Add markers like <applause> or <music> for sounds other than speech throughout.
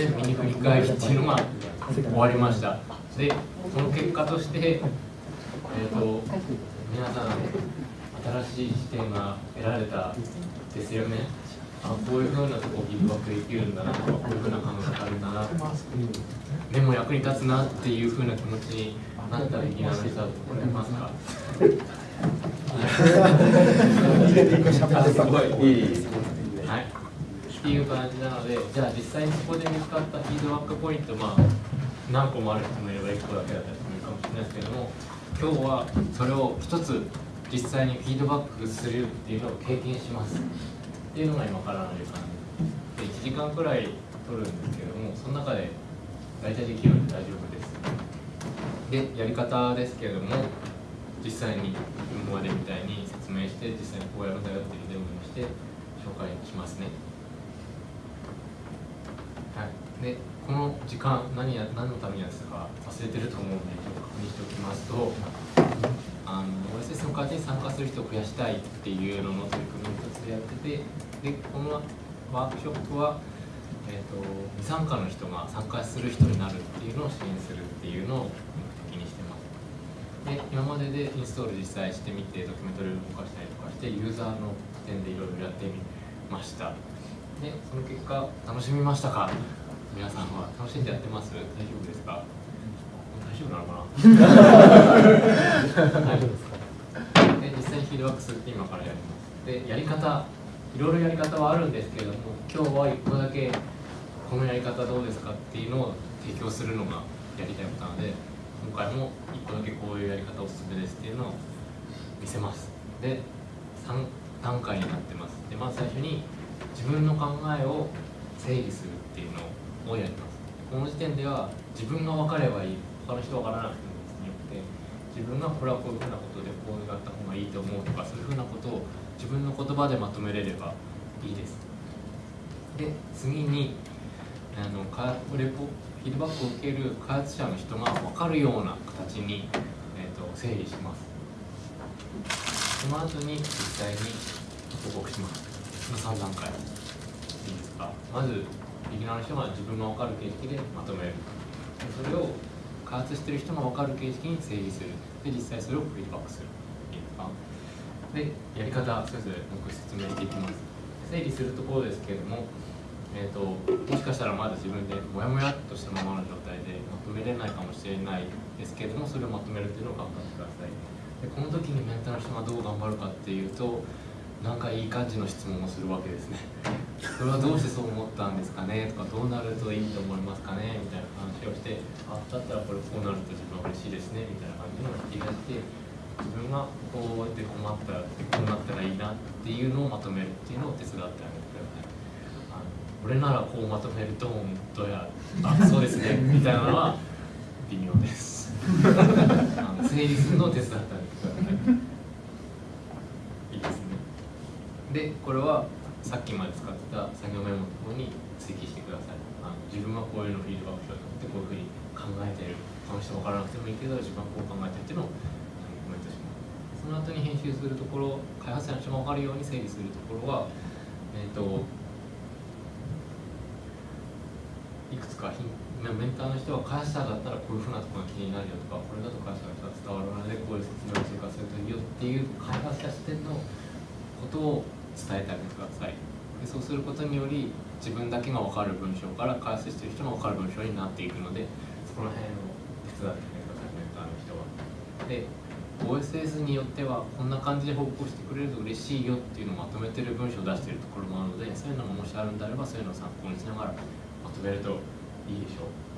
でミニ振り返りっていうのが終わりました。でその結果としてえっ、ー、と皆さん新しい視点が得られたですよね。あこういうふうなとこギブバックできるんだなとかこういうふうな考え方あるんだな。でも役に立つなっていうふうな気持ちになったらいきなりさ思いますか？<laughs> すごい。いいっていう感じなのでじゃあ実際にそこで見つかったフィードバックポイントまあ何個もある人もいれば1個だけだったりするかもしれないですけども今日はそれを一つ実際にフィードバックするっていうのを経験します。っていうのが今からの時間で1時間くらい取るんですけどもその中で大体できるので大丈夫です。でやり方ですけれども実際に今までみたいに説明して実際にこうやるんだよっていうデモにして紹介しますね。でこの時間何や何のためにやってたか忘れてると思うのでちょっと確認しておきますとあの OSS の会社に参加する人を増やしたいっていうのの取り組みの一つでやっててでこのワークショップは、えーと、未参加の人が参加する人になるっていうのを支援するっていうのを目的にしてます。で今まででインストール実際してみてドキュメントで動かしたりとかしてユーザーの点でいろいろやってみました。でその結果楽しみましたか？皆さんは楽しんでやってます？大丈夫ですか？大丈夫なのかな？大丈夫ですか？で実際にフィードバックするって今からやります。でやり方いろいろやり方はあるんですけれども今日は1個だけこのやり方どうですかっていうのを提供するのがやりたいことなので今回も1個だけこういうやり方おすすめですっていうのを見せます。で3段階になってます。でまず最初に自分の考えを整理するっていうのをやりますこの時点では自分が分かればいい他の人分からなくてもによって自分がこれはこういうふうなことでこうやった方がいいと思うとかそういうふうなことを自分の言葉でまとめれればいいです。で次にあのレポフィードバックを受ける開発者の人が分かるような形に、えーと、整理します。その後に実際に報告します。その3段階。いいですか？まずビギナーの人が自分が分かる形式でまとめるそれを開発してる人が分かる形式に整理するで実際それをフィードバックするいいですかでやり方それぞれ僕説明していきます整理するところですけれどもえーと、もしかしたらまだ自分でモヤモヤっとしたままの状態でまとめれないかもしれないですけれどもそれをまとめるっていうのを頑張ってくださいでこの時にメンターの人がどう頑張るかっていうとなんかいい感じの質問をするわけですね。<laughs> それはどうしてそう思ったんですかね？とかどうなるといいと思いますかね？みたいな話をしてあだったらこれこうなると自分は嬉しいですね？みたいな感じの引き出して自分がこうやって困ったらこうなったらいいなっていうのをまとめるっていうのを手伝ってあげてください。俺ならこうまとめると本当やあそうですね。みたいなのは微妙です。<laughs> あの整理するのを手伝ってあげてくださいいですねでこれはさっきまで使ってた作業メモのところに追記してください。あの自分はこういうのフィードバックしようと思ってこういうふうに考えてる。この人分からなくてもいいけど自分はこう考えてるっていうのをコメントしますその後に編集するところ開発者の人が分かるように整理するところはえっ、ー、といくつかメンターの人は開発者だったらこういうふうなところが気になるよとかこれだと開発者が伝わるのでこういう説明を追加するといいよっていう開発者視点のことを伝えてあげてください。でそうすることにより自分だけが分かる文章から開発してる人が分かる文章になっていくのでそこら辺を手伝ってあげてくださいメンターの人は。で OSS によってはこんな感じで報告してくれると嬉しいよっていうのをまとめてる文章を出してるところもあるのでそういうのがもしあるんであればそういうのを参考にしながらまとめるといいでしょう。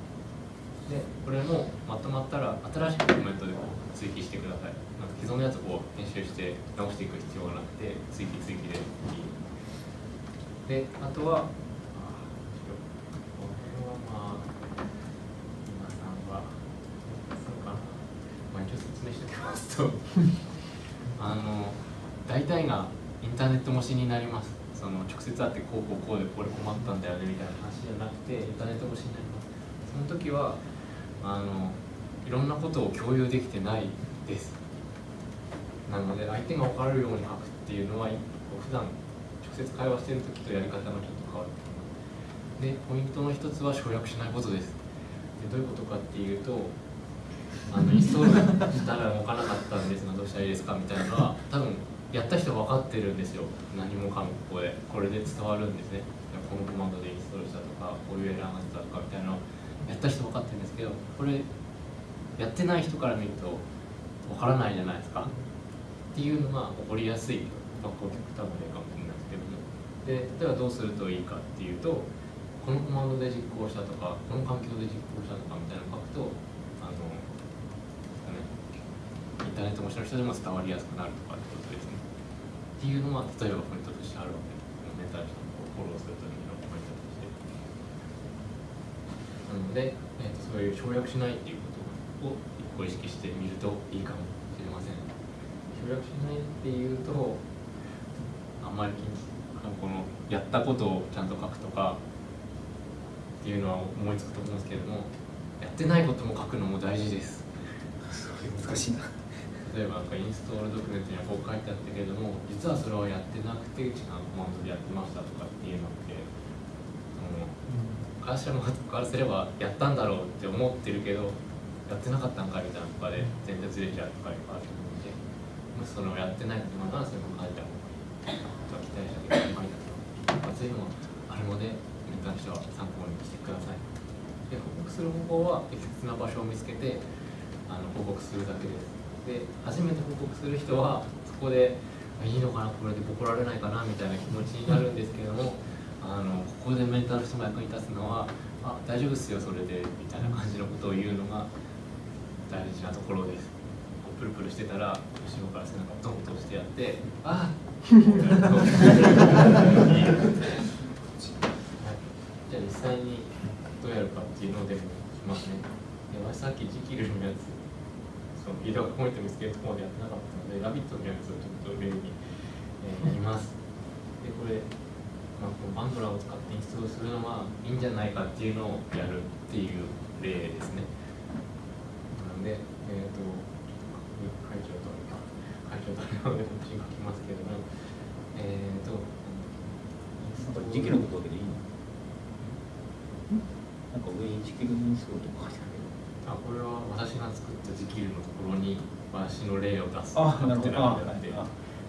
でこれもまとまったら新しくコメントでこう追記してください。なんか既存のやつをこう編集して直していく必要がなくて追記追記でいい。であとはこれはまあ皆さんはそうかな、まあ、一応説明しておきますと。<laughs> あの大体がインターネット越しになります。その直接会ってこうこうこうでこれ困ったんだよねみたいな話じゃなくてインターネット越しになります。その時はあのいろんなことを共有できてないです。なので相手が分かるように書くっていうのは普段直接会話してる時とやり方がちょっと変わるでポイントの一つは省略しないことです。でどういうことかっていうとあのインストールしたら動かなかったんですがどうしたらいいですかみたいなのは多分やった人分かってるんですよ。何もかもここで。これで伝わるんですね。このコマンドでインストールしたとかこういうエラーが出たとかみたいなのやった人分かってるんですけどこれやってない人から見ると分からないじゃないですか。っていうのが起こりやすい、まあ、こう極端な例かもしれないですけど。もで例えばどうするといいかっていうとこのコマンドで実行したとかこの環境で実行したとかみたいなのを書くとあの、インターネット越しの人でも伝わりやすくなるとかってことですね。っていうのは例えばポイントとしてあるわけです。メンタル人をフォローするためのポイントとしてなので、えーと、そういう省略しないっていうことを一個意識してみるといいかもしれません。省略しないっていうとあんまりこのやったことをちゃんと書くとかっていうのは思いつくと思うんですけれどもやってないことも書くのも大事です。難しいな。例えばなんかインストールドキュメントにはこう書いてあったけれども実はそれはやってなくて違うコマンドでやってましたとかっていうのって会社のからすればやったんだろうって思ってるけどやってなかったんかみたいなとかで全然ずれちゃうとかいっぱいあると思うんでもしそのやってないっていうのはそれも書いた方がいいとは期待したけど書いたとかそういうのもあるのでに関しては参考にしてください。で報告する方法は適切な場所を見つけてあの報告するだけですで初めて報告する人はそこでいいのかなこれでボコられないかなみたいな気持ちになるんですけどもあのここでメンタル人も役に立つのはあ大丈夫っすよそれでみたいな感じのことを言うのが大事なところですプルプルしてたら後ろから背中をドンと押してやってあっじゃあ実際にどうやるかっていうのをデモしますね。で私さっきジキルのやつ、そのフィードバックポイント見つけるところまでやってなかったので、ラビットのやつをちょっと例に、えー、やります。で、これ、まあ、このバンドラを使ってインストールするのはいいんじゃないかっていうのをやるっていう例ですね。なので、えっ、ー、と、会長と会長と書きますけれども、えっ、ー、と、時期のことだけでいいの？なんか上にジキルインストールとか書いてあるけどあこれは私が作ったジキルのところに私の例を出すあなるほど。あなってあ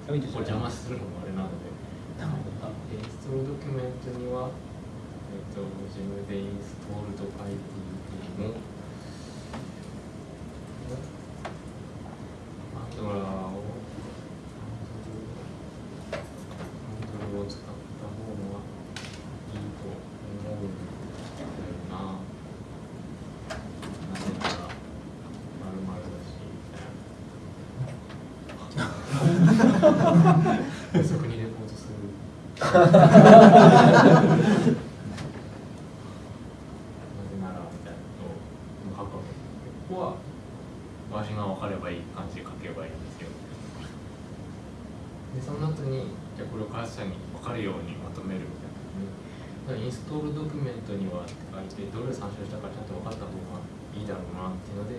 これ邪魔するのもあれなのでなるほどインストールドキュメントには？えっ、と自分でインストールドルを使った方がいいと思うんだよな。なぜなら、まるまるだし、みたいな。ことを書くわけで。ここは、私が分かればいい感じで書けばいいんですよ。で、その後に、じゃあこれを開発者に分かるようにまとめるみたいな。インストールドキュメントにはって書いて、どれを参照したかちゃんと分かった方がいいだろうなっていうので、え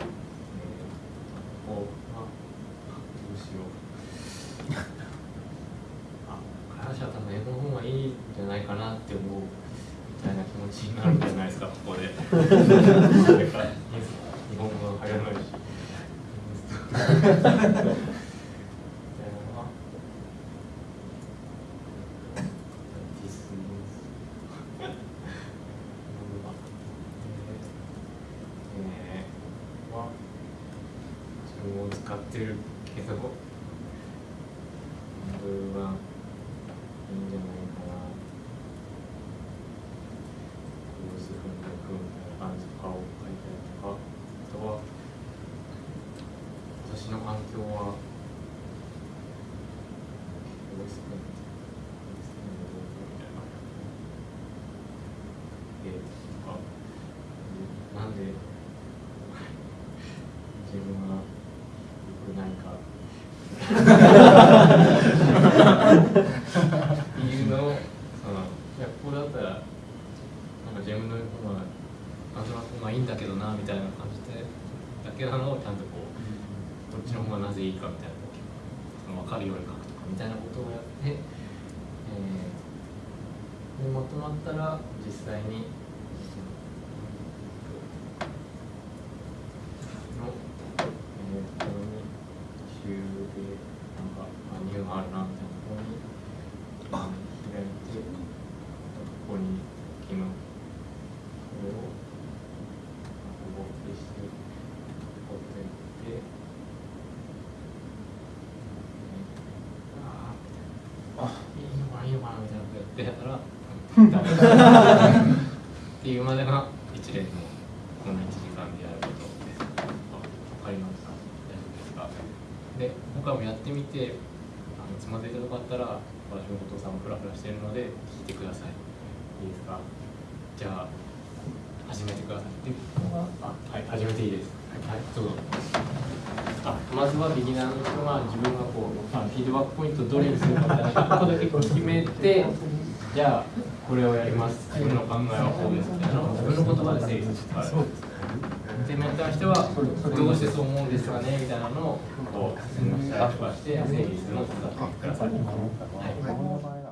ー、ここは、どうしよう。あ、開発者は多分英語の方がいいんじゃないかなって思うみたいな気持ちになるんじゃないですか、ここで。それか日本語が流行らないし。使ってるけど、これはいいんじゃないかな。どうするんだくみたいな感じとかを書いたりとか、あとは、私の環境は、どうするんだえとか、なんで自分が良くないかいうのを <laughs> そのいやここだったらなんか自分の方がなんとなく方がいいんだけどなみたいな感じでだけなのをちゃんとこうどっちの方がなぜいいかみたいなその分かるように書くとかみたいなことをやって、えーにまとまったら実際にの、えー、ここに週でなんかあ2があるなみたいなところにあ開いてここに昨日これをここ消してこうやっていってあーいいのかないいのかなみたいなことやってたらっていうまでが一連のこの1時間でやることです。あわかりました。大丈夫ですか。で、今回もやってみて、あのつまずいたとこあったら、私も後藤さんもフラフラしてるので、聞いてください。いいですか？じゃあ、始めてください。あ、はい、始めていいです。はい、どうぞ。あまずはビギナーの人が自分がこう、フィードバックポイントをどれにするかみたいな1個だけ決めてじゃあこれをやります。自分の考えはこうですみたいなのを自分の言葉で整理して。もらうでメンターの人はどうしてそう思うんですかねみたいなのをこう進みましたりとかして整理するのを手伝ってください。はい。